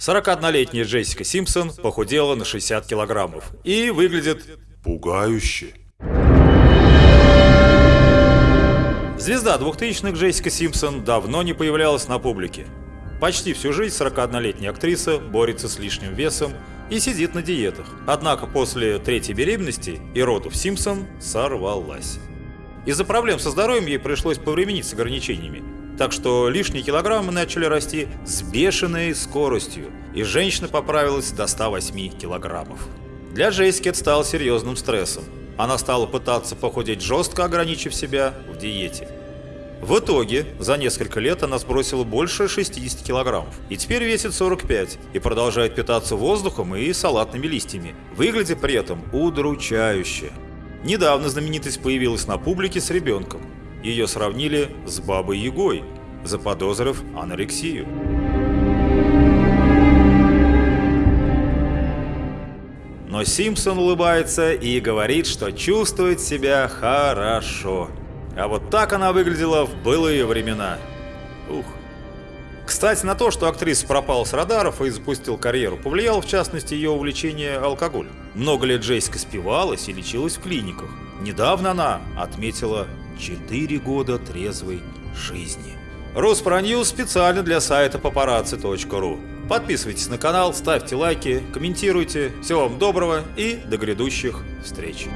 41-летняя Джессика Симпсон похудела на 60 килограммов и выглядит Пугающе. Звезда 2000-х Джессика Симпсон давно не появлялась на публике. Почти всю жизнь 41-летняя актриса борется с лишним весом и сидит на диетах. Однако после третьей беременности и родов Симпсон сорвалась. Из-за проблем со здоровьем ей пришлось повременить с ограничениями. Так что лишние килограммы начали расти с бешеной скоростью, и женщина поправилась до 108 килограммов. Для Джессики это стало серьезным стрессом. Она стала пытаться похудеть жестко, ограничив себя в диете. В итоге, за несколько лет она сбросила больше 60 килограммов и теперь весит 45 и продолжает питаться воздухом и салатными листьями, выглядя при этом удручающе. Недавно знаменитость появилась на публике с ребенком. Ее сравнили с Бабой Ягой, заподозрив анорексию. Но Симпсон улыбается и говорит, что чувствует себя хорошо. А вот так она выглядела в былые времена. Ух. Кстати, на то, что актриса пропала с радаров и запустил карьеру, повлияло в частности ее увлечение алкоголем. Много лет Джессика спивалась и лечилась в клиниках. Недавно она отметила 4 года трезвой жизни. Руспроньюз специально для сайта paparazzi.ru. Подписывайтесь на канал, ставьте лайки, комментируйте. Всего вам доброго и до грядущих встреч.